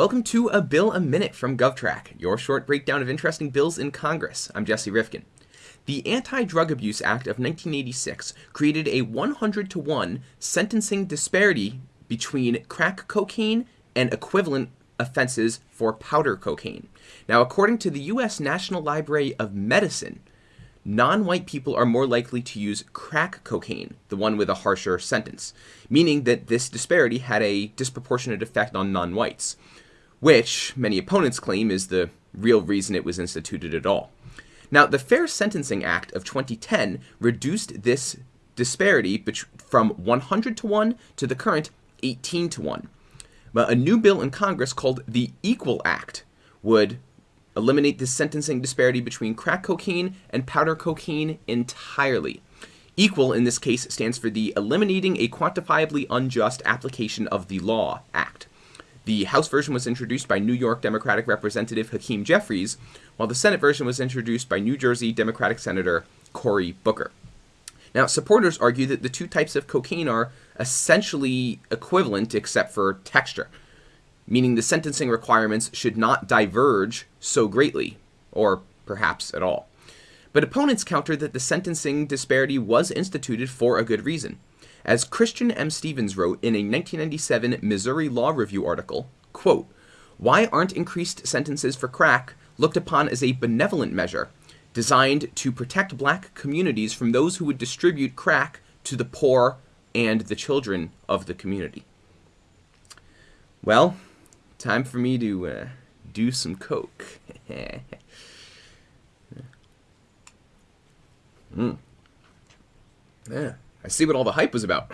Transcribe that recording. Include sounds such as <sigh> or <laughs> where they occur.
Welcome to A Bill a Minute from GovTrack, your short breakdown of interesting bills in Congress. I'm Jesse Rifkin. The Anti Drug Abuse Act of 1986 created a 100 to 1 sentencing disparity between crack cocaine and equivalent offenses for powder cocaine. Now, according to the U.S. National Library of Medicine, non white people are more likely to use crack cocaine, the one with a harsher sentence, meaning that this disparity had a disproportionate effect on non whites which many opponents claim is the real reason it was instituted at all. Now, the Fair Sentencing Act of 2010 reduced this disparity from 100 to 1 to the current 18 to 1. But a new bill in Congress called the Equal Act would eliminate this sentencing disparity between crack cocaine and powder cocaine entirely. Equal in this case stands for the Eliminating a Quantifiably Unjust Application of the Law Act. The House version was introduced by New York Democratic Representative Hakeem Jeffries, while the Senate version was introduced by New Jersey Democratic Senator Cory Booker. Now, supporters argue that the two types of cocaine are essentially equivalent except for texture, meaning the sentencing requirements should not diverge so greatly, or perhaps at all. But opponents counter that the sentencing disparity was instituted for a good reason. As Christian M. Stevens wrote in a 1997 Missouri Law Review article, quote, Why aren't increased sentences for crack looked upon as a benevolent measure designed to protect black communities from those who would distribute crack to the poor and the children of the community? Well, time for me to uh, do some coke. <laughs> mm. Yeah. I see what all the hype was about.